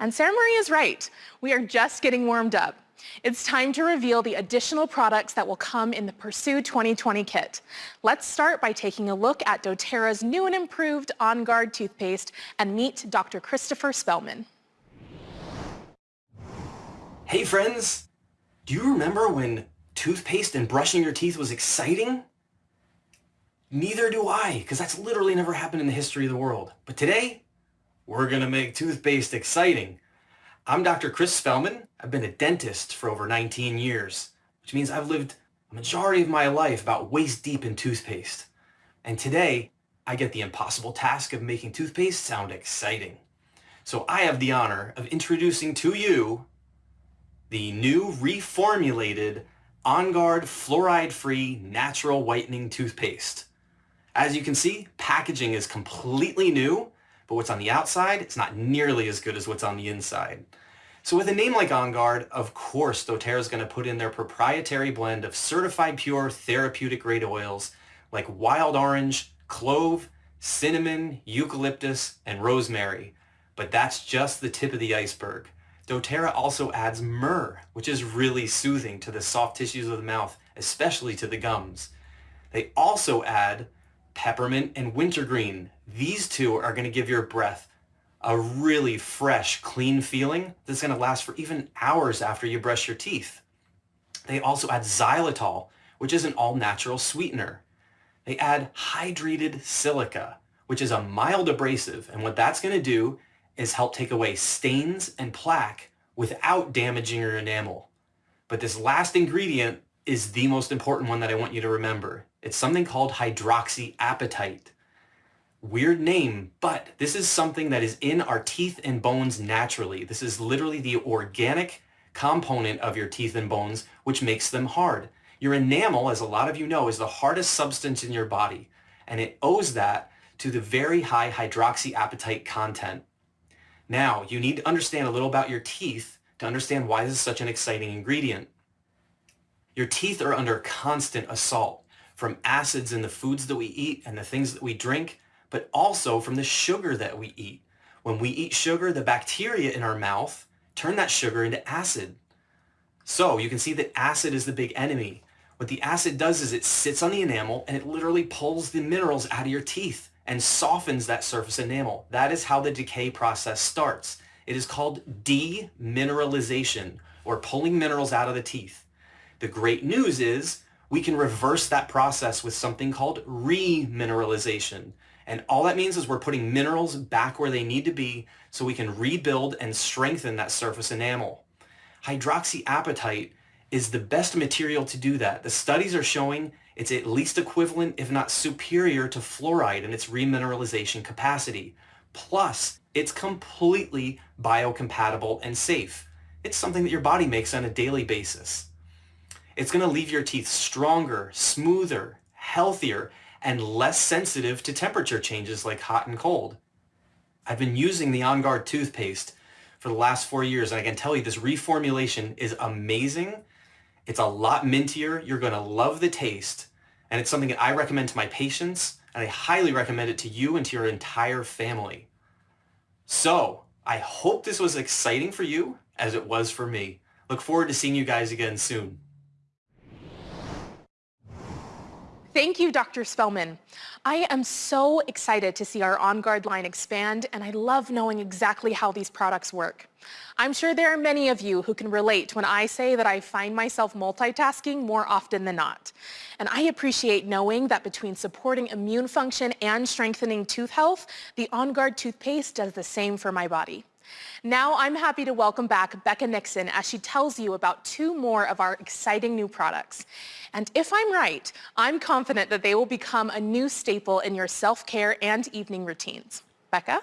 And Sarah Marie is right. We are just getting warmed up. It's time to reveal the additional products that will come in the Pursue 2020 kit. Let's start by taking a look at doTERRA's new and improved On Guard toothpaste and meet Dr. Christopher Spellman. Hey friends! Do you remember when toothpaste and brushing your teeth was exciting? Neither do I, because that's literally never happened in the history of the world. But today, we're going to make toothpaste exciting. I'm Dr. Chris Spellman. I've been a dentist for over 19 years, which means I've lived a majority of my life about waist deep in toothpaste. And today, I get the impossible task of making toothpaste sound exciting. So I have the honor of introducing to you the new reformulated On Guard fluoride-free natural whitening toothpaste. As you can see, packaging is completely new, but what's on the outside, it's not nearly as good as what's on the inside. So with a name like On Guard, of course doTERRA is going to put in their proprietary blend of certified pure therapeutic grade oils like wild orange, clove, cinnamon, eucalyptus, and rosemary. But that's just the tip of the iceberg. doTERRA also adds myrrh, which is really soothing to the soft tissues of the mouth, especially to the gums. They also add peppermint and wintergreen. These two are going to give your breath a really fresh, clean feeling that's going to last for even hours after you brush your teeth. They also add xylitol, which is an all-natural sweetener. They add hydrated silica, which is a mild abrasive, and what that's going to do is help take away stains and plaque without damaging your enamel. But this last ingredient is the most important one that I want you to remember. It's something called hydroxyapatite. Weird name, but this is something that is in our teeth and bones naturally. This is literally the organic component of your teeth and bones, which makes them hard. Your enamel, as a lot of you know, is the hardest substance in your body, and it owes that to the very high hydroxyapatite content. Now, you need to understand a little about your teeth to understand why this is such an exciting ingredient. Your teeth are under constant assault from acids in the foods that we eat and the things that we drink, but also from the sugar that we eat. When we eat sugar, the bacteria in our mouth turn that sugar into acid. So you can see that acid is the big enemy. What the acid does is it sits on the enamel and it literally pulls the minerals out of your teeth and softens that surface enamel. That is how the decay process starts. It is called demineralization or pulling minerals out of the teeth. The great news is we can reverse that process with something called remineralization. And all that means is we're putting minerals back where they need to be so we can rebuild and strengthen that surface enamel. Hydroxyapatite is the best material to do that. The studies are showing it's at least equivalent, if not superior to fluoride in its remineralization capacity. Plus, it's completely biocompatible and safe. It's something that your body makes on a daily basis. It's going to leave your teeth stronger, smoother, healthier, and less sensitive to temperature changes like hot and cold. I've been using the On Guard toothpaste for the last four years, and I can tell you this reformulation is amazing. It's a lot mintier. You're going to love the taste, and it's something that I recommend to my patients, and I highly recommend it to you and to your entire family. So, I hope this was exciting for you as it was for me. Look forward to seeing you guys again soon. Thank you, Dr. Spellman. I am so excited to see our On Guard line expand, and I love knowing exactly how these products work. I'm sure there are many of you who can relate when I say that I find myself multitasking more often than not. And I appreciate knowing that between supporting immune function and strengthening tooth health, the On Guard toothpaste does the same for my body. Now I'm happy to welcome back Becca Nixon as she tells you about two more of our exciting new products. And if I'm right, I'm confident that they will become a new staple in your self-care and evening routines. Becca?